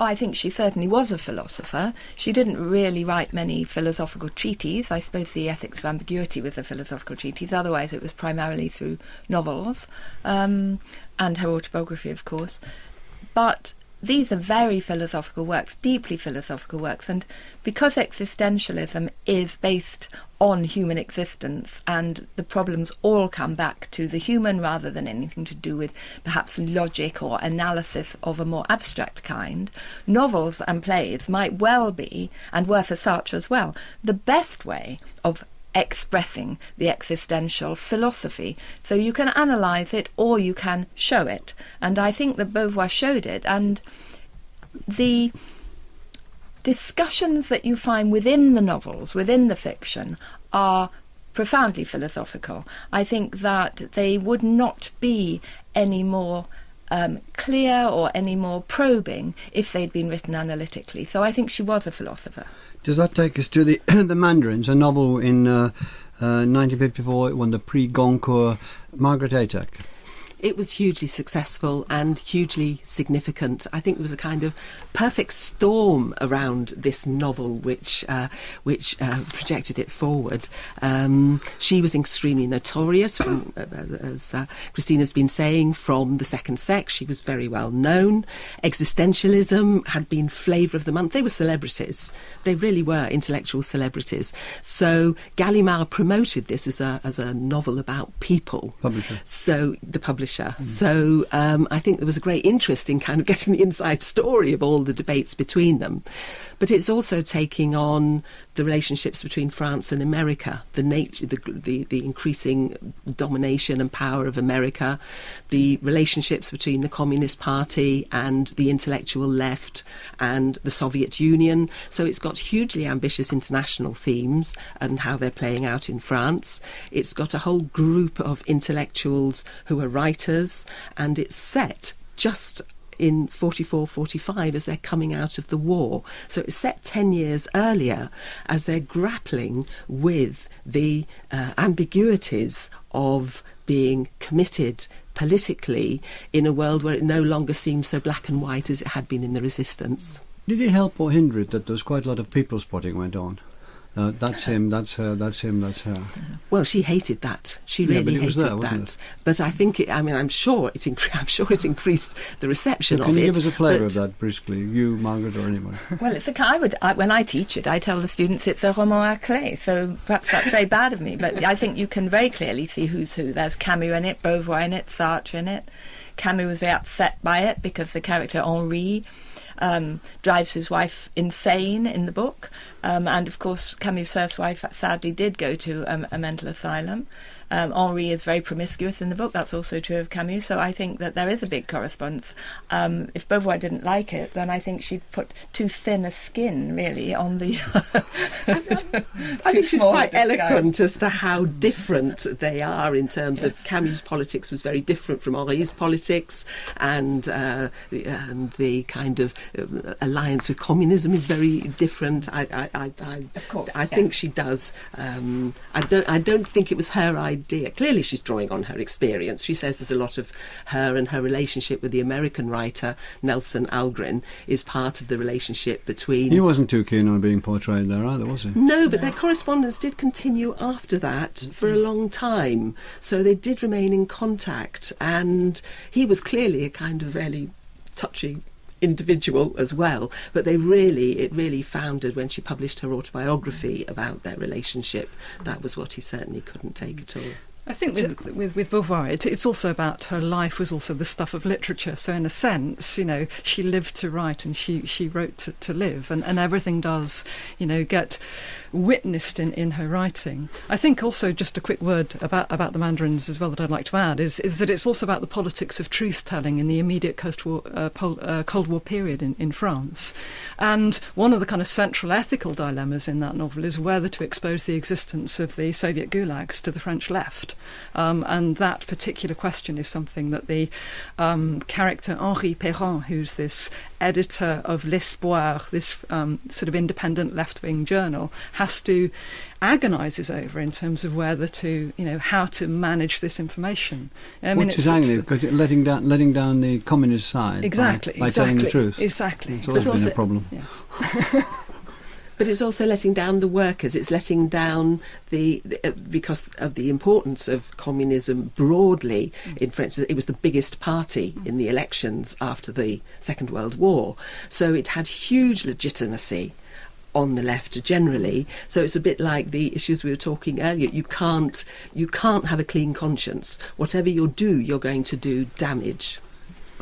[SPEAKER 2] Oh, I think she certainly was a philosopher. She didn't really write many philosophical treatises. I suppose the Ethics of Ambiguity was a philosophical treatise. Otherwise, it was primarily through novels um, and her autobiography, of course. But these are very philosophical works, deeply philosophical works, and because existentialism is based on human existence and the problems all come back to the human rather than anything to do with perhaps logic or analysis of a more abstract kind, novels and plays might well be, and were for Sartre as well, the best way of expressing the existential philosophy. So you can analyse it or you can show it. And I think that Beauvoir showed it. And the discussions that you find within the novels, within the fiction, are profoundly philosophical. I think that they would not be any more um, clear or any more probing if they'd been written analytically. So I think she was a philosopher.
[SPEAKER 1] Does that take us to the the Mandarins, a novel in uh, uh, 1954? It won the Prix Goncourt. Margaret Atack.
[SPEAKER 3] It was hugely successful and hugely significant. I think there was a kind of perfect storm around this novel, which uh, which uh, projected it forward. Um, she was extremely notorious, from, uh, as uh, Christina's been saying, from the second sex. She was very well known. Existentialism had been flavour of the month. They were celebrities. They really were intellectual celebrities. So Gallimard promoted this as a as a novel about people.
[SPEAKER 1] Publisher.
[SPEAKER 3] So the publisher. So um, I think there was a great interest in kind of getting the inside story of all the debates between them. But it's also taking on the relationships between France and America, the nature, the, the the increasing domination and power of America, the relationships between the Communist Party and the intellectual left and the Soviet Union. So it's got hugely ambitious international themes and how they're playing out in France. It's got a whole group of intellectuals who are writers, and it's set just in 44 45 as they're coming out of the war. So it's set 10 years earlier as they're grappling with the uh, ambiguities of being committed politically in a world where it no longer seems so black and white as it had been in the resistance.
[SPEAKER 1] Did it help or hinder it that there was quite a lot of people spotting went on? Uh, that's him. That's her. That's him. That's her.
[SPEAKER 3] Well, she hated that. She
[SPEAKER 1] Yeah,
[SPEAKER 3] really
[SPEAKER 1] but it was
[SPEAKER 3] hated
[SPEAKER 1] there, wasn't
[SPEAKER 3] that.
[SPEAKER 1] it?
[SPEAKER 3] But I think it. I mean, I'm sure it. Incre- I'm sure it increased the reception
[SPEAKER 1] So
[SPEAKER 3] of
[SPEAKER 1] can you
[SPEAKER 3] it.
[SPEAKER 1] give us a flavour of that briskly? You, Margaret, or anyone?
[SPEAKER 2] Well, it's a. I would I, when I teach it, I tell the students it's a roman à clé. So perhaps that's very bad of me, but I think you can very clearly see who's who. There's Camus in it, Beauvoir in it, Sartre in it. Camus was very upset by it because the character Henri um, drives his wife insane in the book, um, and of course Camus' first wife sadly did go to um, a mental asylum. Um, Henri is very promiscuous in the book. That's also true of Camus. So I think that there is a big correspondence. Um, if Beauvoir didn't like it, then I think she'd put too thin a skin, really, on the.
[SPEAKER 3] I think she's quite eloquent as to how different they are in terms of Camus' politics was very different from Henri's politics, and uh, the, and the kind of uh, alliance with communism is very different. I, I, I, I,
[SPEAKER 2] Of course,
[SPEAKER 3] I
[SPEAKER 2] yeah.
[SPEAKER 3] think she does. Um, I don't. I don't think it was her idea. Clearly, she's drawing on her experience. She says there's a lot of her and her relationship with the American writer Nelson Algren is part of the relationship between.
[SPEAKER 1] He wasn't too keen on being portrayed there either, was he?
[SPEAKER 3] No, but their correspondence did continue after that for a long time. So they did remain in contact, and he was clearly a kind of really touchy individual as well but they really it really founded when she published her autobiography about their relationship. That was what he certainly couldn't take at all
[SPEAKER 4] I think with with, with Beauvoir, it, it's also about her life was also the stuff of literature. So in a sense, you know, she lived to write and she, she wrote to, to live, and, and everything does, you know, get witnessed in, in her writing. I think also just a quick word about about the Mandarins as well that I'd like to add is is that it's also about the politics of truth telling in the immediate post-war uh, pol- uh, Cold War period in, in France, and one of the kind of central ethical dilemmas in that novel is whether to expose the existence of the Soviet gulags to the French left. Um, and that particular question is something that the um, character Henri Perrin, who's this editor of L'Espoir, this um, sort of independent left-wing journal, has to agonises over in terms of whether to, you know, how to manage this information. I
[SPEAKER 1] Which is angry because letting down letting down the communist side
[SPEAKER 4] exactly,
[SPEAKER 1] by,
[SPEAKER 4] exactly,
[SPEAKER 1] telling the truth.
[SPEAKER 4] exactly.
[SPEAKER 1] It's always been a problem.
[SPEAKER 4] Yes.
[SPEAKER 3] But it's also letting down the workers. It's letting down the, the uh, because of the importance of communism broadly in French. It was the biggest party in the elections after the Second World War, so it had huge legitimacy on the left generally. So it's a bit like the issues we were talking earlier. You can't you can't have a clean conscience. Whatever you do, you're going to do damage.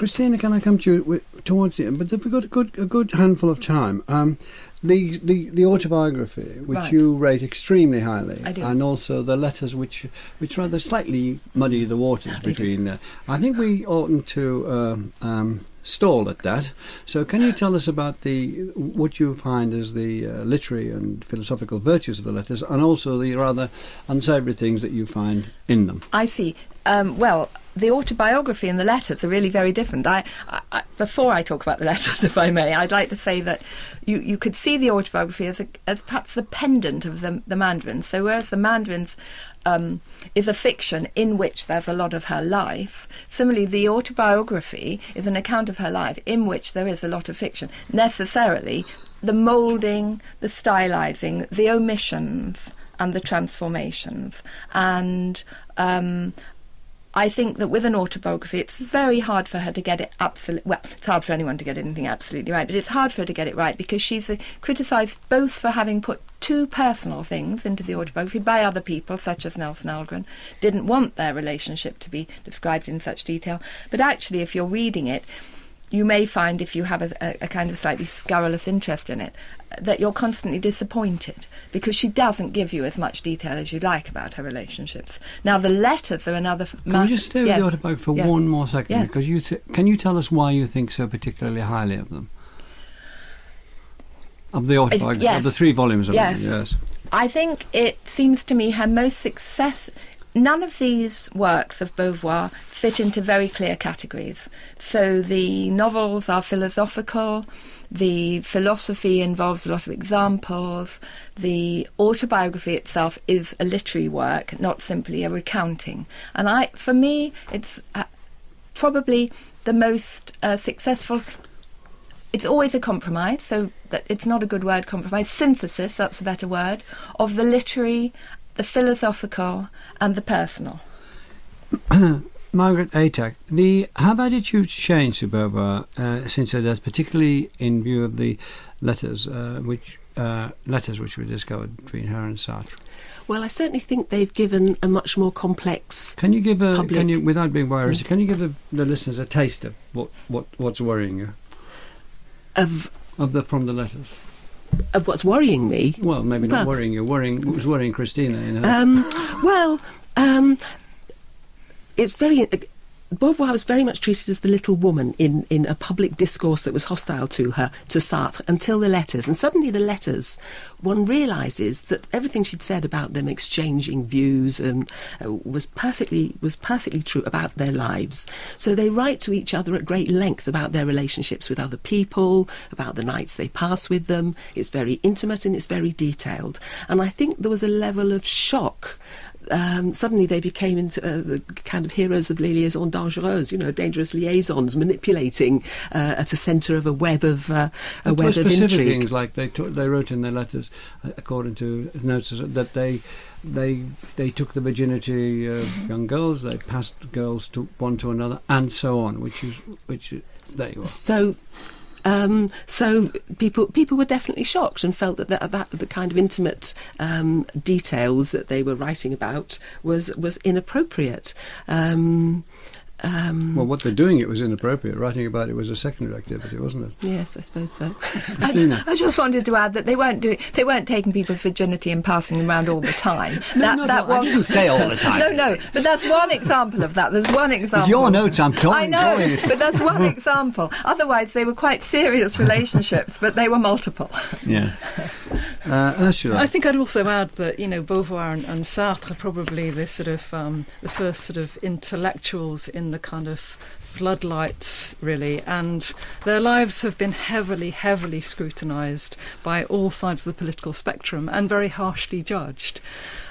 [SPEAKER 1] Christina, can I come to you towards the end? But we've got a good, a good handful of time. Um, the, the, the autobiography, which
[SPEAKER 2] Right.
[SPEAKER 1] you rate extremely highly, and also the letters, which which rather slightly muddy the waters
[SPEAKER 2] They
[SPEAKER 1] between. Uh, I think we oughtn't to um, um, stall at that. So, can you tell us about the what you find as the uh, literary and philosophical virtues of the letters, and also the rather unsavoury things that you find in them?
[SPEAKER 2] I see. Um, well, the autobiography and the letters are really very different. I, I, before I talk about the letters, if I may, I'd like to say that you, you could see the autobiography as, a, as perhaps the pendant of the, the Mandarins. So whereas the Mandarins um, is a fiction in which there's a lot of her life, similarly the autobiography is an account of her life in which there is a lot of fiction. Necessarily, the moulding, the stylizing, the omissions, and the transformations. And um, I think that with an autobiography, it's very hard for her to get it absolutely. Well, it's hard for anyone to get anything absolutely right, but it's hard for her to get it right because she's uh, criticised both for having put too personal things into the autobiography by other people, such as Nelson Algren, didn't want their relationship to be described in such detail. But actually, if you're reading it, you may find if you have a, a, a kind of slightly scurrilous interest in it that you're constantly disappointed because she doesn't give you as much detail as you'd like about her relationships. Now the letters are another. f-
[SPEAKER 1] Can we just stay with
[SPEAKER 2] yeah.
[SPEAKER 1] the autobiography for
[SPEAKER 2] Yeah.
[SPEAKER 1] one more second?
[SPEAKER 2] Yeah.
[SPEAKER 1] Because you th- can you tell us why you think so particularly highly of them? Of the autobiography, of the three volumes of
[SPEAKER 2] Yes.
[SPEAKER 1] it, yes.
[SPEAKER 2] I think it seems to me her most success. None of these works of Beauvoir fit into very clear categories. So the novels are philosophical, the philosophy involves a lot of examples, the autobiography itself is a literary work, not simply a recounting. And I, for me, it's uh, probably the most uh, successful it's always a compromise, so that it's not a good word, compromise, synthesis, that's a better word, of the literary, the philosophical, and the personal.
[SPEAKER 1] Margaret Atack, the have attitudes changed to Beauvoir uh, since her death, particularly in view of the letters uh, which uh, letters which were discovered between her and Sartre?
[SPEAKER 3] Well, I certainly think they've given a much more complex.
[SPEAKER 1] Can you give a
[SPEAKER 3] Public.
[SPEAKER 1] can you without being worried? Can you give the, the listeners a taste of what, what what's worrying you
[SPEAKER 3] Of,
[SPEAKER 1] of the from the letters?
[SPEAKER 3] Of what's worrying me.
[SPEAKER 1] Well, maybe not
[SPEAKER 3] Well-
[SPEAKER 1] worrying you. Worrying what was worrying Christina You know.
[SPEAKER 3] Um, well, um, it's very. Beauvoir was very much treated as the little woman in, in a public discourse that was hostile to her, to Sartre, until the letters. And suddenly, the letters, one realises that everything she'd said about them exchanging views um, uh, was perfectly was perfectly true about their lives. So they write to each other at great length about their relationships with other people, about the nights they pass with them. It's very intimate and it's very detailed. And I think there was a level of shock um, suddenly they became into uh, the kind of heroes of les liaisons dangereuses, you know, dangerous liaisons, manipulating uh, at a centre of a web of uh, a web
[SPEAKER 1] were
[SPEAKER 3] of
[SPEAKER 1] specific
[SPEAKER 3] intrigue.
[SPEAKER 1] things like they took, they wrote in their letters, uh, according to notes, that they they they took the virginity of
[SPEAKER 3] Mm-hmm.
[SPEAKER 1] young girls, they passed girls to one to another, and so on. Which is which is there you are.
[SPEAKER 3] So. Um, so people people were definitely shocked and felt that that, that the kind of intimate um, details that they were writing about was was inappropriate. Um, um,
[SPEAKER 1] Well, what they're doing it was inappropriate. Writing about it was a secondary activity, wasn't it?
[SPEAKER 3] yes, I suppose so.
[SPEAKER 1] Christina.
[SPEAKER 2] I just wanted to add that they weren't doing, they weren't taking people's virginity and passing them around all the time. that
[SPEAKER 1] no,
[SPEAKER 2] that
[SPEAKER 1] no, I
[SPEAKER 2] was
[SPEAKER 1] didn't say all the time.
[SPEAKER 2] no, no, but that's one example of that. There's one example.
[SPEAKER 1] your notes, I'm drawing-
[SPEAKER 2] I know, but that's one example. Otherwise, they were quite serious relationships, but they were multiple.
[SPEAKER 1] Yeah. Uh, Ursula.
[SPEAKER 4] I think I'd also add that you know Beauvoir and, and Sartre are probably the sort of um, the first sort of intellectuals in the kind of floodlights, really, and their lives have been heavily, heavily scrutinised by all sides of the political spectrum and very harshly judged.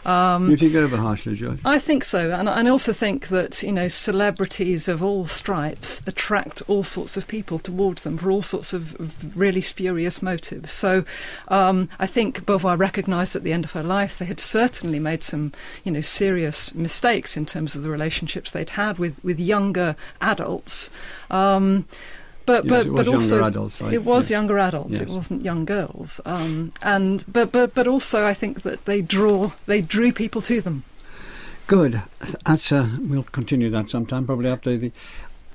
[SPEAKER 4] Um,
[SPEAKER 1] you think over harshly, George?
[SPEAKER 4] I think so, and I also think that you know celebrities of all stripes attract all sorts of people towards them for all sorts of really spurious motives. So um, I think Beauvoir recognised at the end of her life they had certainly made some you know serious mistakes in terms of the relationships they'd had with with younger adults. Um, but
[SPEAKER 1] Yes,
[SPEAKER 4] but but also
[SPEAKER 1] adults, right?
[SPEAKER 4] it was
[SPEAKER 1] Yeah.
[SPEAKER 4] younger adults. It wasn't young girls. Um, and but but but also I think that they draw they drew people to them.
[SPEAKER 1] Good. That's uh, we'll continue that sometime, probably after the.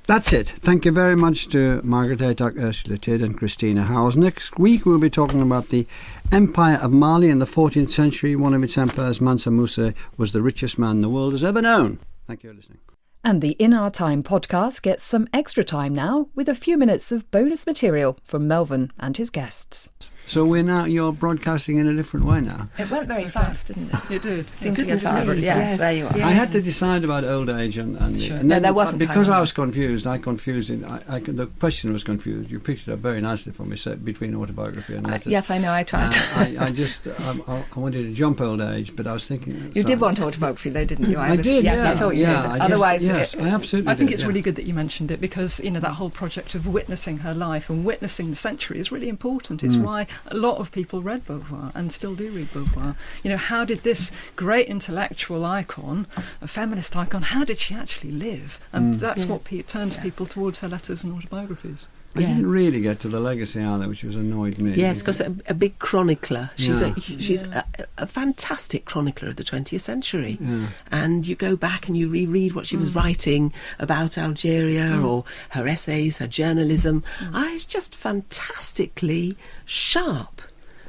[SPEAKER 1] That's it. Thank you very much to Margaret Atack, Ursula Tidd, and Christina Howells. Next week we'll be talking about the Empire of Mali in the 14th century. One of its emperors, Mansa Musa, was the richest man the world has ever known. Thank you for listening.
[SPEAKER 5] And the In Our Time podcast gets some extra time now with a few minutes of bonus material from Melvyn and his guests.
[SPEAKER 1] So we're now you're broadcasting in a different way now.
[SPEAKER 2] It went very fast, didn't it?
[SPEAKER 4] It did.
[SPEAKER 2] Seems to go fast. Yes,
[SPEAKER 3] yes,
[SPEAKER 2] there you are.
[SPEAKER 3] yes.
[SPEAKER 1] I had to decide about old age and, and,
[SPEAKER 4] Sure.
[SPEAKER 1] and
[SPEAKER 2] No, there wasn't
[SPEAKER 1] because
[SPEAKER 2] time.
[SPEAKER 1] I was confused. I confused it. I, I, the question was confused. You picked it up very nicely for me, so between autobiography and
[SPEAKER 2] Uh,
[SPEAKER 1] letters.
[SPEAKER 2] yes, I know. I tried.
[SPEAKER 1] Uh, I, I just I, I wanted to jump old age, but I was thinking
[SPEAKER 2] you
[SPEAKER 1] so-
[SPEAKER 2] did want autobiography, though, didn't you?
[SPEAKER 1] I,
[SPEAKER 2] was,
[SPEAKER 1] did.
[SPEAKER 2] Yes,
[SPEAKER 1] yeah,
[SPEAKER 2] I thought you
[SPEAKER 1] yeah,
[SPEAKER 2] did.
[SPEAKER 1] I just-
[SPEAKER 2] Otherwise,
[SPEAKER 1] yes,
[SPEAKER 2] it-
[SPEAKER 1] I absolutely.
[SPEAKER 4] I think
[SPEAKER 1] did,
[SPEAKER 4] it's
[SPEAKER 1] yeah.
[SPEAKER 4] really good that you mentioned it because you know that whole project of witnessing her life and witnessing the century is really important. It's
[SPEAKER 1] Mm.
[SPEAKER 4] why a lot of people read Beauvoir and still do read Beauvoir. You know, how did this great intellectual icon, a feminist icon, how did she actually live? And
[SPEAKER 1] Mm.
[SPEAKER 4] that's
[SPEAKER 3] Yeah.
[SPEAKER 4] what pe- turns people towards her letters and autobiographies.
[SPEAKER 1] I
[SPEAKER 3] Yeah.
[SPEAKER 1] didn't really get to the legacy either, which was annoyed me.
[SPEAKER 3] Yes, because a, a big chronicler. She's
[SPEAKER 1] Yeah.
[SPEAKER 3] a she's
[SPEAKER 4] Yeah.
[SPEAKER 3] a, a fantastic chronicler of the 20th century.
[SPEAKER 1] Yeah.
[SPEAKER 3] And you go back and you reread what she was
[SPEAKER 4] Mm.
[SPEAKER 3] writing about Algeria or her essays, her journalism.
[SPEAKER 4] Mm.
[SPEAKER 3] Ah, it's just fantastically sharp.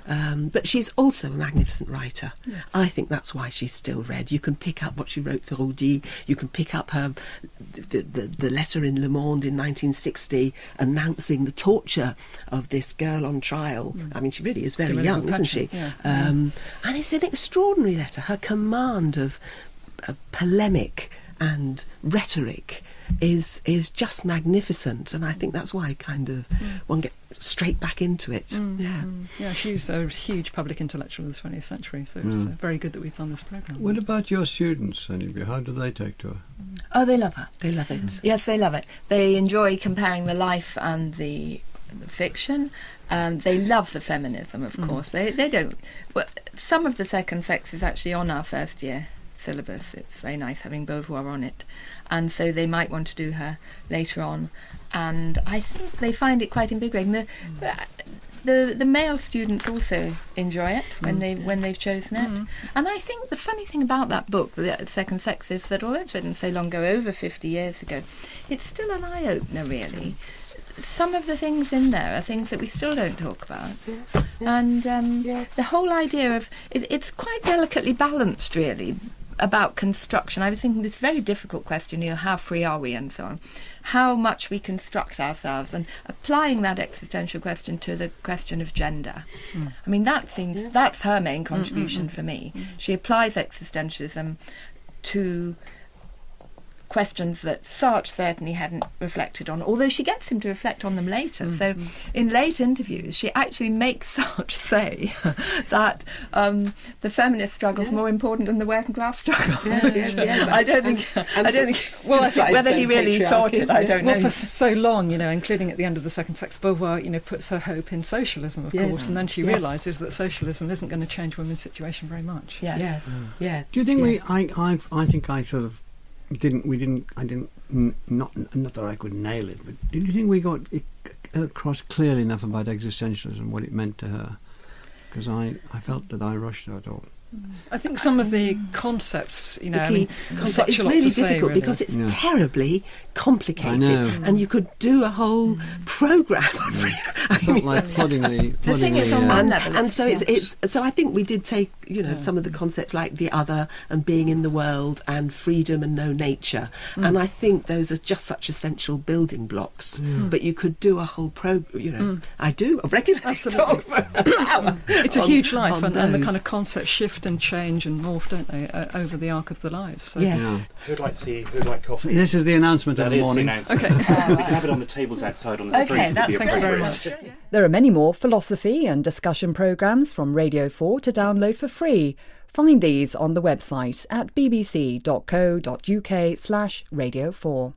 [SPEAKER 3] Um, but she's also a magnificent writer. I think that's why she's still read. You can pick up what she wrote for Audi. You can pick up her the, the, the letter in Le Monde in 1960 announcing the torture of this girl on trial. I mean, she really is very young, isn't she?
[SPEAKER 4] Yeah.
[SPEAKER 3] Um, and it's an extraordinary letter. Her command of, of polemic and rhetoric is is just magnificent, and I think that's why kind of one get straight back into it. Yeah.
[SPEAKER 4] Mm. Yeah, she's a huge public intellectual of the 20th century, so it's
[SPEAKER 1] Mm.
[SPEAKER 4] uh, very good that we've done this programme.
[SPEAKER 1] What about your students, any of you? How do they take to her?
[SPEAKER 2] oh, they love her.
[SPEAKER 3] They love it.
[SPEAKER 2] Yes, they love it. They enjoy comparing the life and the the fiction. Um, they love the feminism, of course. They they don't. Well, some of the second sex is actually on our first year syllabus. It's very nice having Beauvoir on it, and so they might want to do her later on. And I think they find it quite invigorating. The, the the male students also enjoy it when they when they've chosen it. And I think the funny thing about that book, The Second Sex, is that although it's written so long ago, over fifty years ago, it's still an eye opener, really. Some of the things in there are things that we still don't talk about, and um, the whole idea of it, it's quite delicately balanced, really, about construction. I was thinking this very difficult question, you know, how free are we, and so on how much we construct ourselves and applying that existential question to the question of gender. Hmm. I mean, that seems that's her main mm, mm, contribution mm. for me. She applies existentialism to questions that Sartre certainly hadn't reflected on, although she gets him to reflect on them later. So, in late interviews, she actually makes Sartre say that um, the feminist struggle is more important than the working class struggle.
[SPEAKER 3] yes, yes.
[SPEAKER 2] I don't think.
[SPEAKER 3] and
[SPEAKER 2] I don't think.
[SPEAKER 3] Well,
[SPEAKER 2] whether he really thought it, I don't
[SPEAKER 4] Well,
[SPEAKER 2] know.
[SPEAKER 4] for so long, you know, including at the end of the second sex, Beauvoir, you know, puts her hope in socialism, of
[SPEAKER 3] Yes.
[SPEAKER 4] course, and then she
[SPEAKER 3] Yes.
[SPEAKER 4] realises that socialism isn't going to change women's situation very much.
[SPEAKER 2] Yes.
[SPEAKER 3] Yeah, yeah.
[SPEAKER 1] Do you think
[SPEAKER 3] yeah.
[SPEAKER 1] we? I, I, I think I sort of didn't. We didn't. I didn't. Not, not that I could nail it, but did you think we got it uh, across clearly enough about existentialism, what it meant to her? Because I, I felt that I rushed her all.
[SPEAKER 4] I think some of the concepts, you know,
[SPEAKER 3] the
[SPEAKER 4] I mean,
[SPEAKER 3] concept
[SPEAKER 4] such
[SPEAKER 3] is
[SPEAKER 4] a lot
[SPEAKER 3] really
[SPEAKER 4] to say,
[SPEAKER 3] difficult
[SPEAKER 4] really.
[SPEAKER 3] because it's
[SPEAKER 1] Yeah.
[SPEAKER 3] terribly complicated,
[SPEAKER 1] know.
[SPEAKER 3] and you could do a whole mm. program.
[SPEAKER 1] Yeah.
[SPEAKER 3] free-
[SPEAKER 1] I felt like ploddingly.
[SPEAKER 2] The thing is, on
[SPEAKER 1] uh,
[SPEAKER 2] one
[SPEAKER 3] and,
[SPEAKER 2] level,
[SPEAKER 3] and
[SPEAKER 2] it's-
[SPEAKER 3] so it's, it's so I think we did take you know
[SPEAKER 4] Yeah.
[SPEAKER 3] some of the concepts like the other and being in the world and freedom and no nature and mm. I think those are just such essential building blocks mm. but you could do a whole program. you know I do regularly
[SPEAKER 4] Absolutely.
[SPEAKER 3] talk for an hour
[SPEAKER 4] It's a
[SPEAKER 3] on-
[SPEAKER 4] huge life, and, and the kind of concept shift and change and morph, don't they, uh, over the arc of the lives. So.
[SPEAKER 3] Yeah.
[SPEAKER 1] yeah.
[SPEAKER 6] Who'd like tea? Who'd like coffee?
[SPEAKER 1] This is the announcement of
[SPEAKER 6] That
[SPEAKER 1] the
[SPEAKER 6] is the
[SPEAKER 1] morning.
[SPEAKER 6] announcement.
[SPEAKER 4] Okay.
[SPEAKER 6] we can have it on the tables outside on the street.
[SPEAKER 2] Okay, that's
[SPEAKER 6] be
[SPEAKER 2] thank you very much.
[SPEAKER 5] There are many more philosophy and discussion programmes from Radio 4 to download for free. Find these on the website at bbc.co.uk slash radio 4.